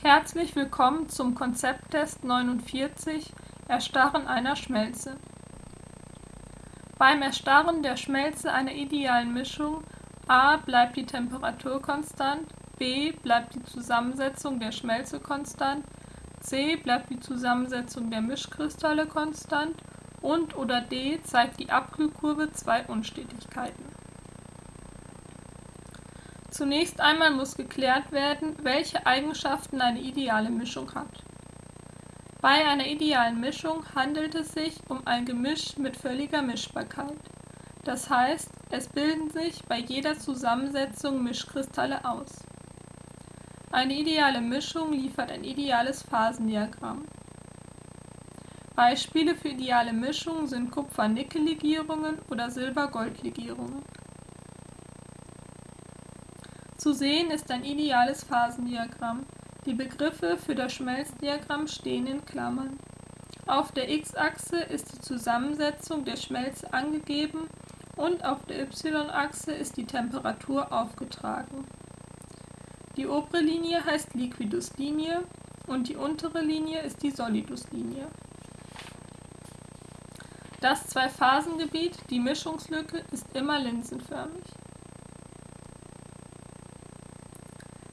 Herzlich willkommen zum Konzepttest 49 Erstarren einer Schmelze. Beim Erstarren der Schmelze einer idealen Mischung a. bleibt die Temperatur konstant, b. bleibt die Zusammensetzung der Schmelze konstant, c. bleibt die Zusammensetzung der Mischkristalle konstant und oder d. zeigt die Abkühlkurve zwei Unstetigkeiten. Zunächst einmal muss geklärt werden, welche Eigenschaften eine ideale Mischung hat. Bei einer idealen Mischung handelt es sich um ein Gemisch mit völliger Mischbarkeit. Das heißt, es bilden sich bei jeder Zusammensetzung Mischkristalle aus. Eine ideale Mischung liefert ein ideales Phasendiagramm. Beispiele für ideale Mischungen sind Kupfer-Nickel-Legierungen oder Silber-Gold-Legierungen. Zu sehen ist ein ideales Phasendiagramm. Die Begriffe für das Schmelzdiagramm stehen in Klammern. Auf der x-Achse ist die Zusammensetzung der Schmelze angegeben und auf der y-Achse ist die Temperatur aufgetragen. Die obere Linie heißt Liquiduslinie und die untere Linie ist die Soliduslinie. Das Zwei-Phasengebiet, die Mischungslücke, ist immer linsenförmig.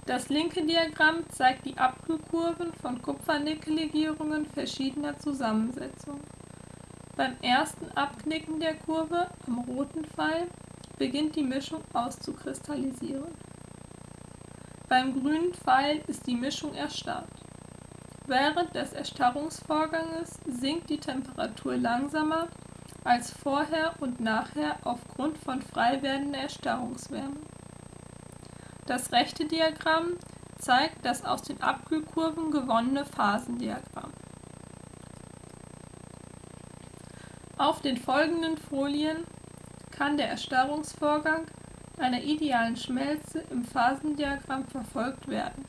Das linke Diagramm zeigt die Abkühlkurven von Kupfer-Nickel-Legierungen verschiedener Zusammensetzung. Beim ersten Abknicken der Kurve, am roten Pfeil, beginnt die Mischung auszukristallisieren. Beim grünen Pfeil ist die Mischung erstarrt. Während des Erstarrungsvorganges sinkt die Temperatur langsamer als vorher und nachher aufgrund von frei werdender Erstarrungswärme. Das rechte Diagramm zeigt das aus den Abkühlkurven gewonnene Phasendiagramm. Auf den folgenden Folien kann der Erstarrungsvorgang einer idealen Schmelze im Phasendiagramm verfolgt werden.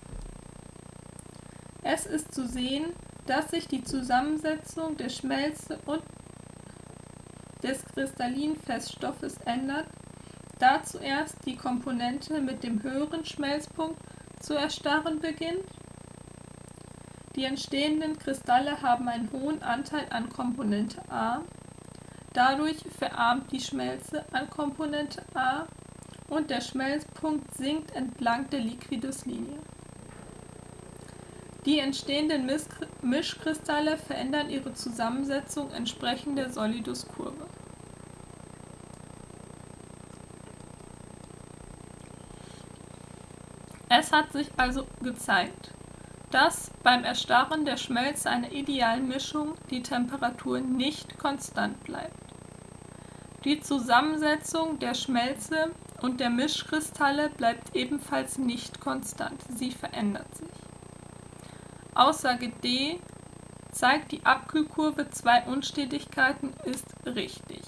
Es ist zu sehen, dass sich die Zusammensetzung der Schmelze und des kristallinen Feststoffes ändert da zuerst die Komponente mit dem höheren Schmelzpunkt zu erstarren beginnt. Die entstehenden Kristalle haben einen hohen Anteil an Komponente A, dadurch verarmt die Schmelze an Komponente A und der Schmelzpunkt sinkt entlang der Liquiduslinie. Die entstehenden Mischkristalle verändern ihre Zusammensetzung entsprechend der Soliduskurve. Es hat sich also gezeigt, dass beim Erstarren der Schmelze einer idealen Mischung die Temperatur nicht konstant bleibt. Die Zusammensetzung der Schmelze und der Mischkristalle bleibt ebenfalls nicht konstant, sie verändert sich. Aussage D zeigt die Abkühlkurve zwei Unstetigkeiten ist richtig.